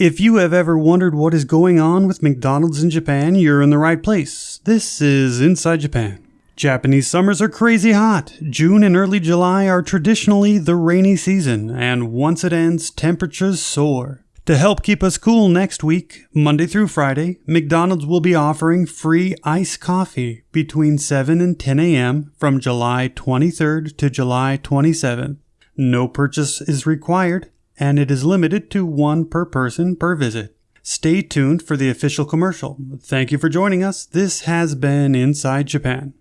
If you have ever wondered what is going on with McDonald's in Japan, you're in the right place. This is Inside Japan. Japanese summers are crazy hot. June and early July are traditionally the rainy season, and once it ends, temperatures soar. To help keep us cool next week, Monday through Friday, McDonald's will be offering free iced coffee between 7 and 10 a.m. from July 23rd to July 27th. No purchase is required, and it is limited to one per person per visit. Stay tuned for the official commercial. Thank you for joining us. This has been Inside Japan.